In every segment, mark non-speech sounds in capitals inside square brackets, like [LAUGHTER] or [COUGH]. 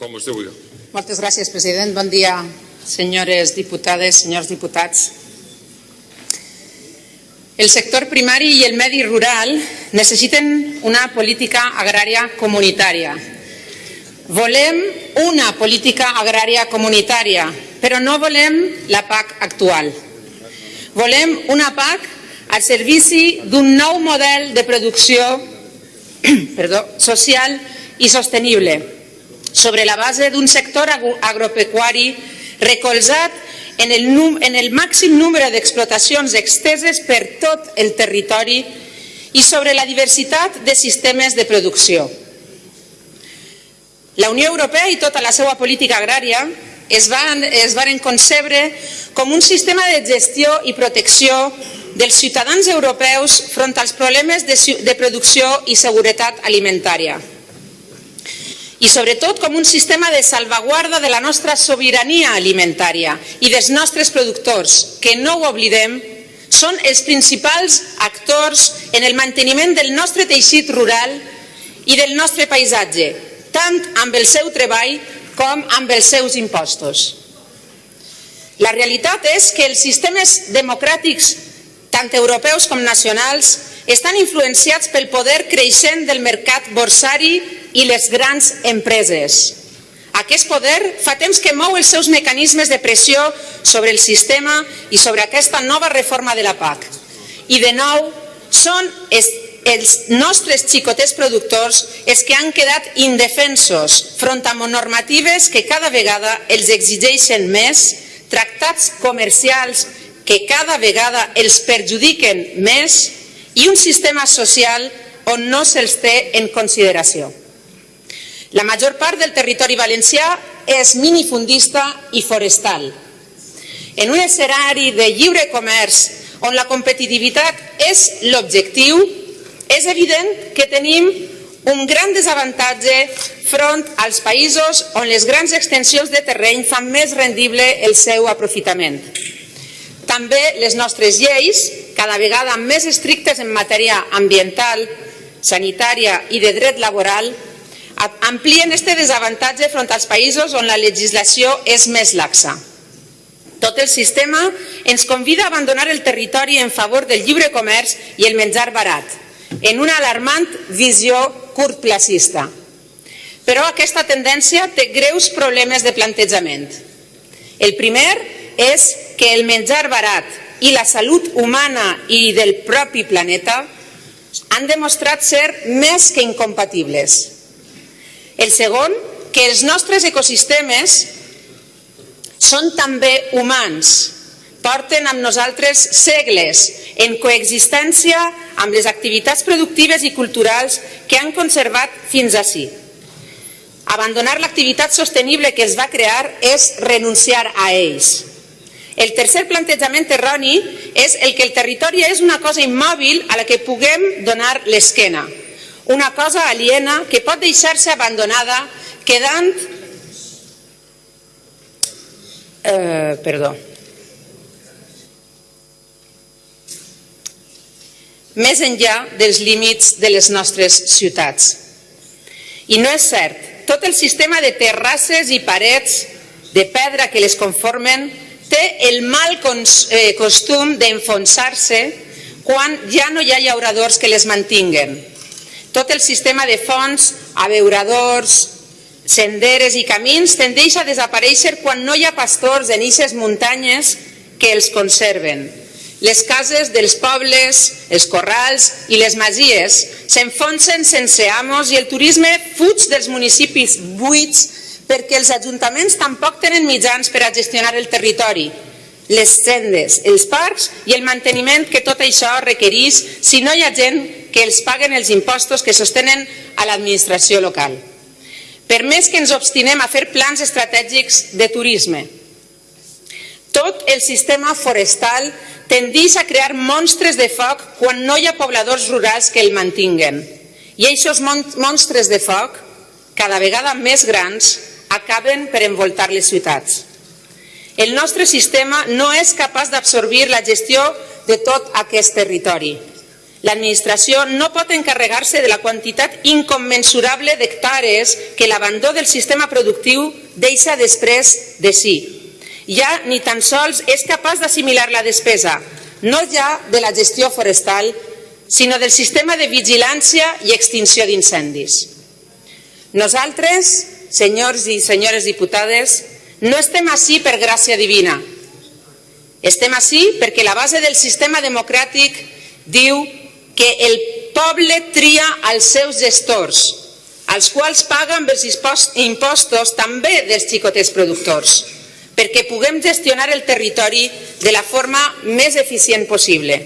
Com vostè vulgui. Moltes gràcies, president. Bon dia, senyores diputades, senyors diputats. El sector primari i el medi rural necessiten una política agrària comunitària. Volem una política agrària comunitària, però no volem la PAC actual. Volem una PAC al servici d'un nou model de producció [CLEARS THROAT] perdó, social i sostenible, sobre la base d'un sector agropecuari recolzat en el, en el màxim número d'explotacions exteses per tot el territori i sobre la diversitat de sistemes de producció. La Unió Europea i tota la seva política agrària es van, es van concebre com un sistema de gestió i protecció dels ciutadans europeus front als problemes de, de producció i seguretat alimentària. I sobretot com un sistema de salvaguarda de la nostra sobirania alimentària i dels nostres productors, que no ho oblidem, són els principals actors en el manteniment del nostre teixit rural i del nostre paisatge, tant amb el seu treball com amb els seus impostos. La realitat és que els sistemes democràtics, tant europeus com nacionals, estan influenciats pel poder creixent del mercat borsari i les grans empreses. Aquest poder fa temps que mou els seus mecanismes de pressió sobre el sistema i sobre aquesta nova reforma de la PAC. I de nou, són els nostres xicotets productors els que han quedat indefensos front a normatives que cada vegada els exigeixen més, tractats comercials que cada vegada els perjudiquen més i un sistema social on no se'ls té en consideració. La major part del territori valencià és minifundista i forestal. En un escenari de lliure comerç on la competitivitat és l'objectiu, és evident que tenim un gran desavantatge front als països on les grans extensions de terreny fan més rendible el seu aprofitament. També les nostres lleis, cada vegada més estrictes en matèria ambiental, sanitària i de dret laboral, amplien este desavantatge front als països on la legislació és més laxa. Tot el sistema ens convida a abandonar el territori en favor del lliure comerç i el menjar barat, en una alarmant visió curtplacista. Però aquesta tendència té greus problemes de plantejament. El primer és que el menjar barat i la salut humana i del propi planeta han demostrat ser més que incompatibles. El segon, que els nostres ecosistemes són també humans, porten amb nosaltres segles en coexistència amb les activitats productives i culturals que han conservat fins a sí. Abandonar l'activitat sostenible que es va crear és renunciar a ells. El tercer plantejament erroni és el que el territori és una cosa immòbil a la que puguem donar l'esquena, una cosa aliena que pot deixar-se abandonada quedant... Eh, perdó. més enllà dels límits de les nostres ciutats. I no és cert, tot el sistema de terrasses i parets de pedra que les conformen té el mal eh, costum d'enfonsar-se quan ja no hi ha llauradors que les mantinguen. Tot el sistema de fonts, abeuradors, senderes i camins tendeix a desaparèixer quan no hi ha pastors en eixes muntanyes que els conserven. Les cases dels pobles, els corrals i les masies s'enfonsen sense amos i el turisme fuig dels municipis buits perquè els ajuntaments tampoc tenen mitjans per a gestionar el territori, les sendes, els parcs i el manteniment que tot això requereix si no hi ha gent que els paguen els impostos que sostenen a l'administració local. Per més que ens obstinem a fer plans estratègics de turisme, tot el sistema forestal tendeix a crear monstres de foc quan no hi ha pobladors rurals que el mantinguen. I aquests monstres de foc, cada vegada més grans, acaben per envoltar les ciutats. El nostre sistema no és capaç d'absorbir la gestió de tot aquest territori. L'administració no pot encarregar-se de la quantitat incommensurable d'hectàrees que l'abandó del sistema productiu deixa després de si. Ja ni tan sols és capaç d'assimilar la despesa, no ja de la gestió forestal, sinó del sistema de vigilància i extinció d'incendis. Nosaltres, senyors i senyores diputades, no estem així per gràcia divina. Estem així perquè la base del sistema democràtic diu que el poble tria els seus gestors, als quals amb els impostos també dels xicotets productors, perquè puguem gestionar el territori de la forma més eficient possible.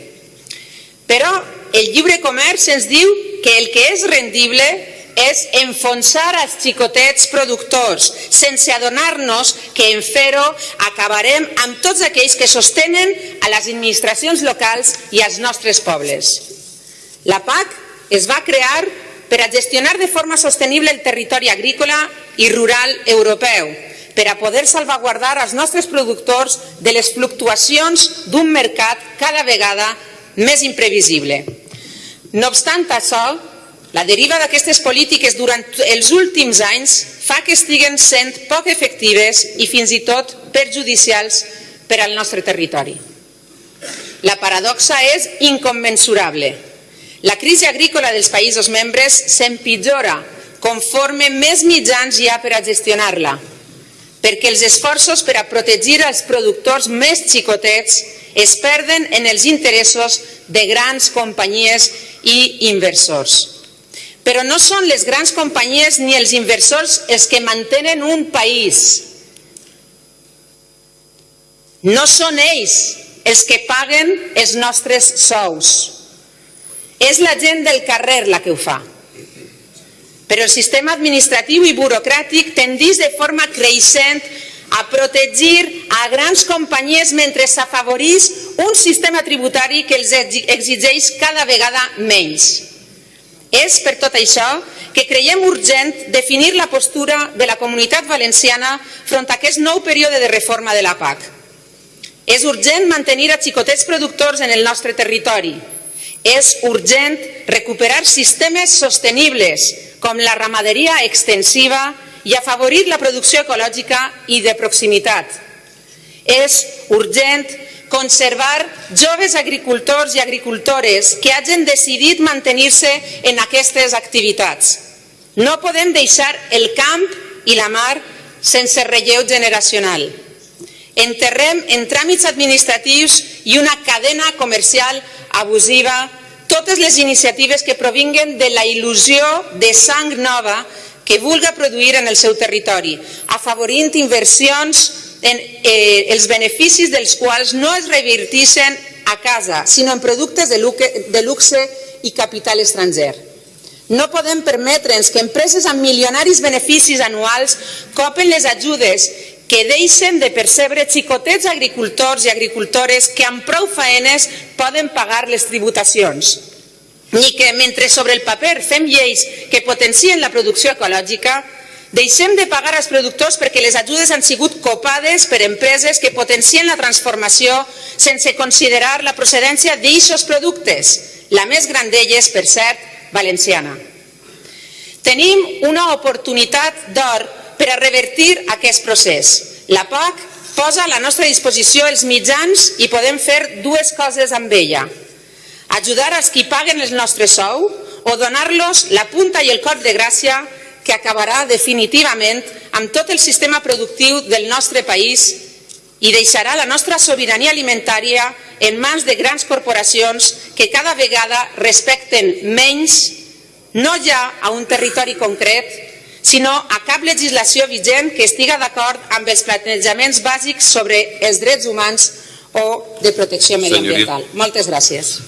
Però el lliure comerç ens diu que el que és rendible és enfonsar els xicotets productors, sense adonar-nos que en fer-ho acabarem amb tots aquells que sostenen a les administracions locals i als nostres pobles. La PAC es va crear per a gestionar de forma sostenible el territori agrícola i rural europeu, per a poder salvaguardar els nostres productors de les fluctuacions d'un mercat cada vegada més imprevisible. No obstant això, la deriva d'aquestes polítiques durant els últims anys fa que estiguen sent poc efectives i fins i tot perjudicials per al nostre territori. La paradoxa és incommensurable. La crisi agrícola dels països membres s'empitjora conforme més mitjans hi ha per a gestionar-la, perquè els esforços per a protegir els productors més xicotets es perden en els interessos de grans companyies i inversors. Però no són les grans companyies ni els inversors els que mantenen un país. No són ells els que paguen els nostres sous. És la gent del carrer la que ho fa. Però el sistema administratiu i burocràtic tendís de forma creixent a protegir a grans companyies mentre s'afavorís un sistema tributari que els exigeix cada vegada menys. És per tot això que creiem urgent definir la postura de la comunitat valenciana front a aquest nou període de reforma de la PAC. És urgent mantenir a xicotets productors en el nostre territori, és urgent recuperar sistemes sostenibles com la ramaderia extensiva i afavorir la producció ecològica i de proximitat. És urgent conservar joves agricultors i agricultores que hagin decidit mantenir-se en aquestes activitats. No podem deixar el camp i la mar sense relleu generacional. Enterrem en tràmits administratius i una cadena comercial abusiva totes les iniciatives que provinguen de la il·lusió de sang nova que vulga produir en el seu territori, afavorint inversions en eh, els beneficis dels quals no es revertixen a casa, sinó en productes de luxe, de luxe i capital estranger. No podem permetre'ns que empreses amb milionaris beneficis anuals copen les ajudes que deixen de percebre xicotets agricultors i agricultores que amb prou faenes poden pagar les tributacions, ni que mentre sobre el paper fem lleis que potencien la producció ecològica, deixem de pagar als productors perquè les ajudes han sigut copades per empreses que potencien la transformació sense considerar la procedència d'eixos productes, la més gran d'elles, per cert, valenciana. Tenim una oportunitat d'or per a revertir aquest procés. La PAC posa a la nostra disposició els mitjans i podem fer dues coses amb ella. Ajudar als qui paguen el nostre sou o donar-los la punta i el cop de gràcia que acabarà definitivament amb tot el sistema productiu del nostre país i deixarà la nostra sobirania alimentària en mans de grans corporacions que cada vegada respecten menys no ja a un territori concret, sinó a cap legislació vigent que estiga d'acord amb els plantejaments bàsics sobre els drets humans o de protecció mediambiental. Moltes gràcies.